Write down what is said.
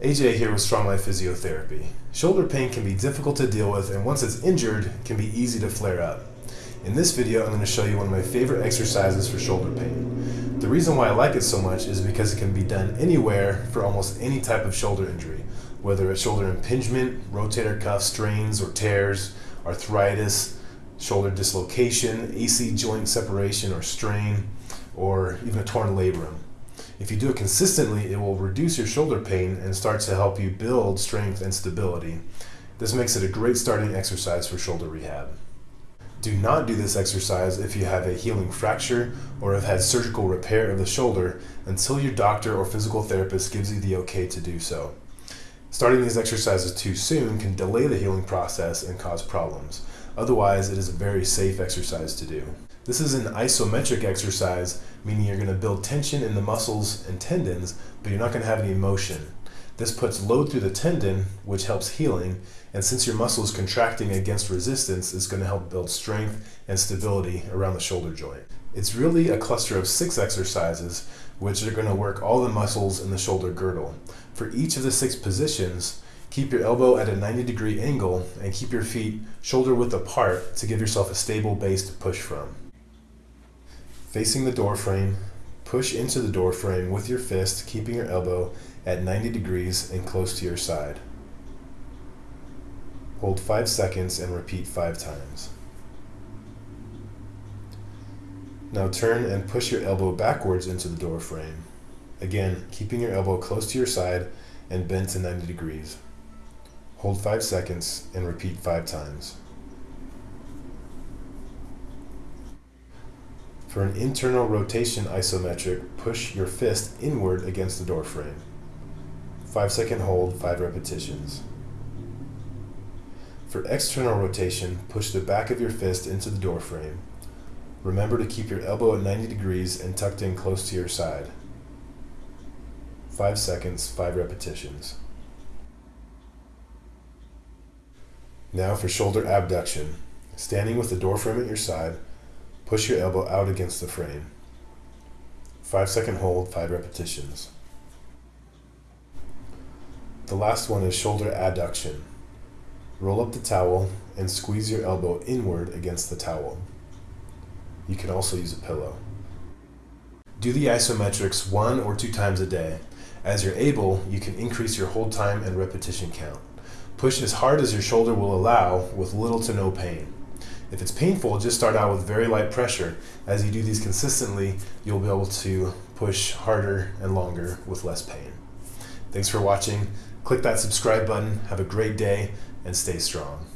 AJ here with Strong Life Physiotherapy. Shoulder pain can be difficult to deal with and once it's injured, can be easy to flare up. In this video, I'm going to show you one of my favorite exercises for shoulder pain. The reason why I like it so much is because it can be done anywhere for almost any type of shoulder injury, whether it's shoulder impingement, rotator cuff strains or tears, arthritis, shoulder dislocation, AC joint separation or strain, or even a torn labrum. If you do it consistently, it will reduce your shoulder pain and start to help you build strength and stability. This makes it a great starting exercise for shoulder rehab. Do not do this exercise if you have a healing fracture or have had surgical repair of the shoulder until your doctor or physical therapist gives you the okay to do so. Starting these exercises too soon can delay the healing process and cause problems. Otherwise, it is a very safe exercise to do. This is an isometric exercise, meaning you're going to build tension in the muscles and tendons, but you're not going to have any motion. This puts load through the tendon, which helps healing, and since your muscle is contracting against resistance, it's going to help build strength and stability around the shoulder joint. It's really a cluster of six exercises, which are going to work all the muscles in the shoulder girdle. For each of the six positions, Keep your elbow at a 90 degree angle and keep your feet shoulder width apart to give yourself a stable base to push from. Facing the door frame, push into the door frame with your fist, keeping your elbow at 90 degrees and close to your side. Hold 5 seconds and repeat 5 times. Now turn and push your elbow backwards into the door frame. Again, keeping your elbow close to your side and bent to 90 degrees. Hold 5 seconds and repeat 5 times. For an internal rotation isometric, push your fist inward against the door frame. 5 second hold, 5 repetitions. For external rotation, push the back of your fist into the door frame. Remember to keep your elbow at 90 degrees and tucked in close to your side. 5 seconds, 5 repetitions. Now for shoulder abduction. Standing with the door frame at your side, push your elbow out against the frame. 5 second hold, 5 repetitions. The last one is shoulder adduction. Roll up the towel and squeeze your elbow inward against the towel. You can also use a pillow. Do the isometrics one or two times a day. As you're able, you can increase your hold time and repetition count. Push as hard as your shoulder will allow with little to no pain. If it's painful, just start out with very light pressure. As you do these consistently, you'll be able to push harder and longer with less pain. Thanks for watching. Click that subscribe button. Have a great day and stay strong.